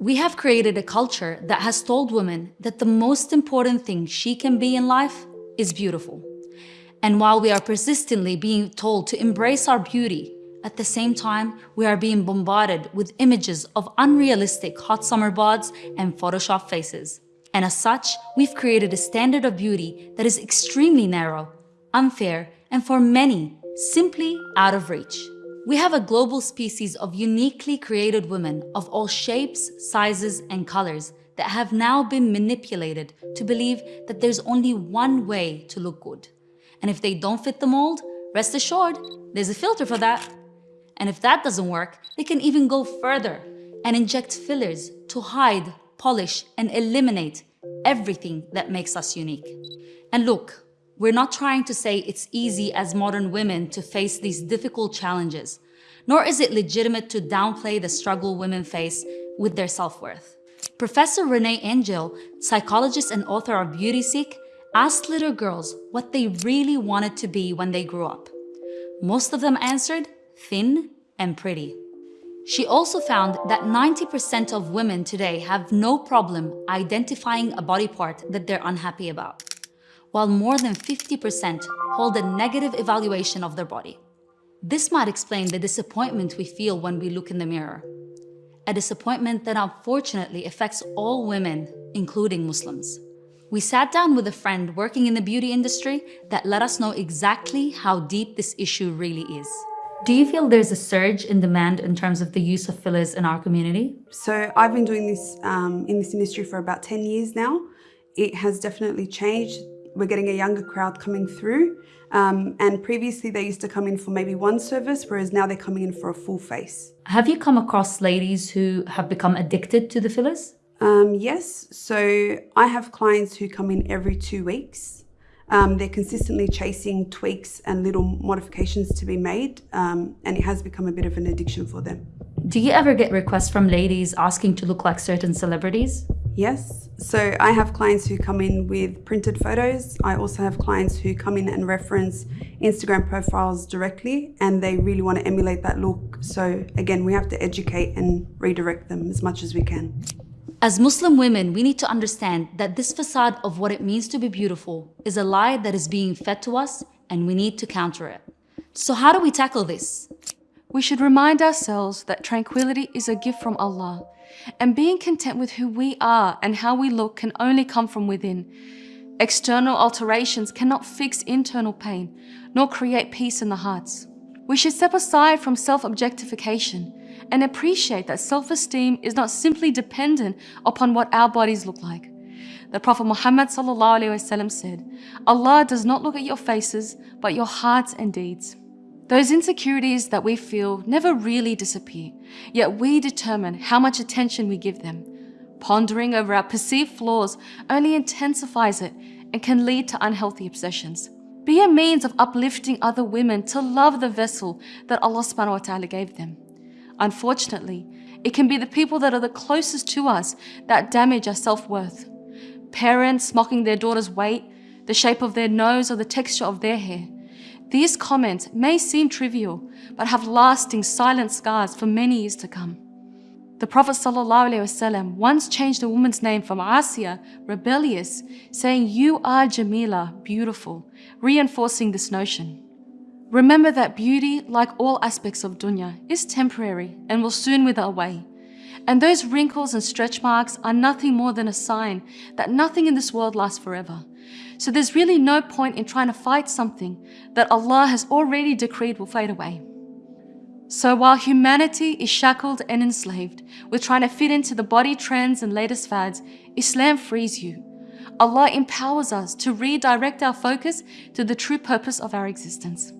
We have created a culture that has told women that the most important thing she can be in life is beautiful. And while we are persistently being told to embrace our beauty, at the same time, we are being bombarded with images of unrealistic hot summer bods and Photoshop faces. And as such, we've created a standard of beauty that is extremely narrow, unfair, and for many, simply out of reach. We have a global species of uniquely created women of all shapes, sizes, and colors that have now been manipulated to believe that there's only one way to look good. And if they don't fit the mold, rest assured, there's a filter for that. And if that doesn't work, they can even go further and inject fillers to hide, polish, and eliminate everything that makes us unique. And look, we're not trying to say it's easy as modern women to face these difficult challenges, nor is it legitimate to downplay the struggle women face with their self-worth. Professor Renee Engeln, psychologist and author of Beauty Sick, asked little girls what they really wanted to be when they grew up. Most of them answered thin and pretty. She also found that 90% of women today have no problem identifying a body part that they're unhappy about while more than 50% hold a negative evaluation of their body. This might explain the disappointment we feel when we look in the mirror. A disappointment that unfortunately affects all women, including Muslims. We sat down with a friend working in the beauty industry that let us know exactly how deep this issue really is. Do you feel there's a surge in demand in terms of the use of fillers in our community? So I've been doing this um, in this industry for about 10 years now. It has definitely changed we're getting a younger crowd coming through. Um, and previously they used to come in for maybe one service, whereas now they're coming in for a full face. Have you come across ladies who have become addicted to the fillers? Um, yes, so I have clients who come in every two weeks. Um, they're consistently chasing tweaks and little modifications to be made, um, and it has become a bit of an addiction for them. Do you ever get requests from ladies asking to look like certain celebrities? Yes, so I have clients who come in with printed photos. I also have clients who come in and reference Instagram profiles directly and they really want to emulate that look. So again, we have to educate and redirect them as much as we can. As Muslim women, we need to understand that this facade of what it means to be beautiful is a lie that is being fed to us and we need to counter it. So how do we tackle this? We should remind ourselves that tranquility is a gift from Allah and being content with who we are and how we look can only come from within. External alterations cannot fix internal pain, nor create peace in the hearts. We should step aside from self-objectification and appreciate that self-esteem is not simply dependent upon what our bodies look like. The Prophet Muhammad said, Allah does not look at your faces, but your hearts and deeds. Those insecurities that we feel never really disappear, yet we determine how much attention we give them. Pondering over our perceived flaws only intensifies it and can lead to unhealthy obsessions. Be a means of uplifting other women to love the vessel that Allah subhanahu wa ta'ala gave them. Unfortunately, it can be the people that are the closest to us that damage our self-worth. Parents mocking their daughter's weight, the shape of their nose or the texture of their hair. These comments may seem trivial, but have lasting silent scars for many years to come. The Prophet ﷺ once changed a woman's name from Asiya, rebellious, saying, You are Jamila, beautiful, reinforcing this notion. Remember that beauty, like all aspects of dunya, is temporary and will soon wither away. And those wrinkles and stretch marks are nothing more than a sign that nothing in this world lasts forever. So there's really no point in trying to fight something that Allah has already decreed will fade away. So while humanity is shackled and enslaved with trying to fit into the body trends and latest fads, Islam frees you. Allah empowers us to redirect our focus to the true purpose of our existence.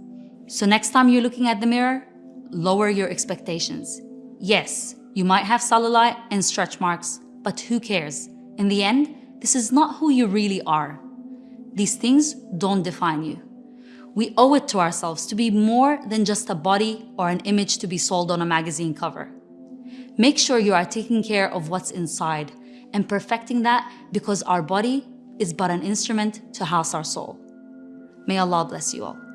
So next time you're looking at the mirror, lower your expectations. Yes, you might have cellulite and stretch marks, but who cares? In the end, this is not who you really are. These things don't define you. We owe it to ourselves to be more than just a body or an image to be sold on a magazine cover. Make sure you are taking care of what's inside and perfecting that because our body is but an instrument to house our soul. May Allah bless you all.